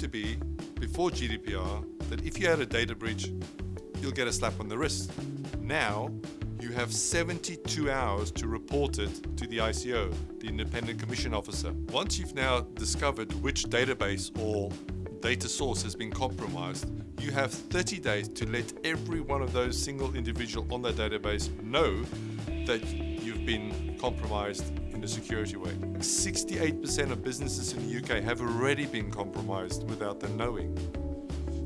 used to be, before GDPR, that if you had a data breach, you'll get a slap on the wrist. Now, you have 72 hours to report it to the ICO, the Independent Commission Officer. Once you've now discovered which database or data source has been compromised, you have 30 days to let every one of those single individual on that database know that you've been compromised in a security way. 68% of businesses in the UK have already been compromised without them knowing.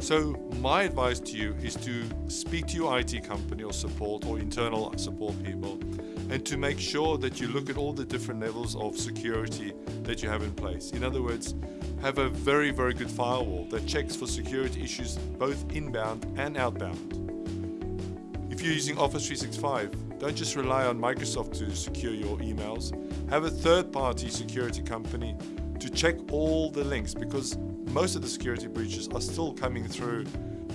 So my advice to you is to speak to your IT company or support or internal support people and to make sure that you look at all the different levels of security that you have in place. In other words, have a very, very good firewall that checks for security issues both inbound and outbound. If you're using Office 365, don't just rely on Microsoft to secure your emails. Have a third-party security company to check all the links because most of the security breaches are still coming through.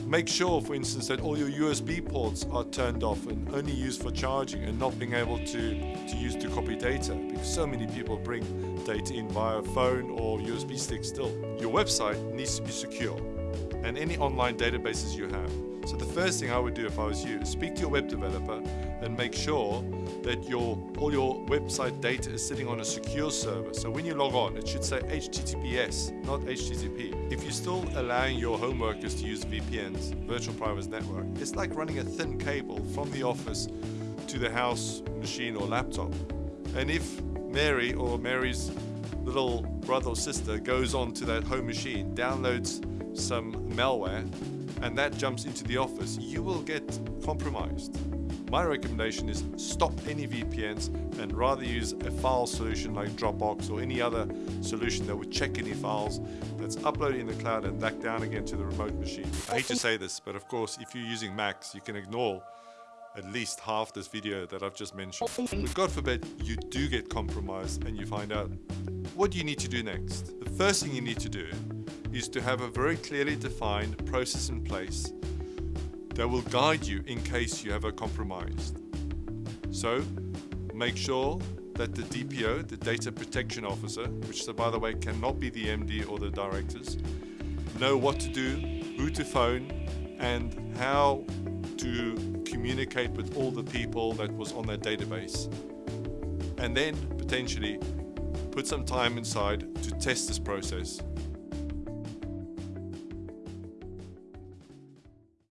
Make sure, for instance, that all your USB ports are turned off and only used for charging and not being able to, to use to copy data because so many people bring data in via phone or USB stick still. Your website needs to be secure and any online databases you have. So the first thing I would do if I was you is speak to your web developer and make sure that your all your website data is sitting on a secure server. So when you log on, it should say HTTPS, not HTTP. If you're still allowing your home workers to use VPNs, virtual private network, it's like running a thin cable from the office to the house machine or laptop. And if Mary or Mary's little brother or sister goes on to that home machine, downloads some malware, and that jumps into the office, you will get compromised. My recommendation is stop any VPNs and rather use a file solution like Dropbox or any other solution that would check any files that's uploaded in the cloud and back down again to the remote machine. I hate to say this, but of course, if you're using Macs, you can ignore at least half this video that I've just mentioned. But God forbid you do get compromised and you find out, what do you need to do next? The first thing you need to do is to have a very clearly defined process in place that will guide you in case you have a compromise. So make sure that the DPO, the Data Protection Officer, which so by the way cannot be the MD or the directors, know what to do, who to phone, and how to communicate with all the people that was on that database. And then potentially put some time inside to test this process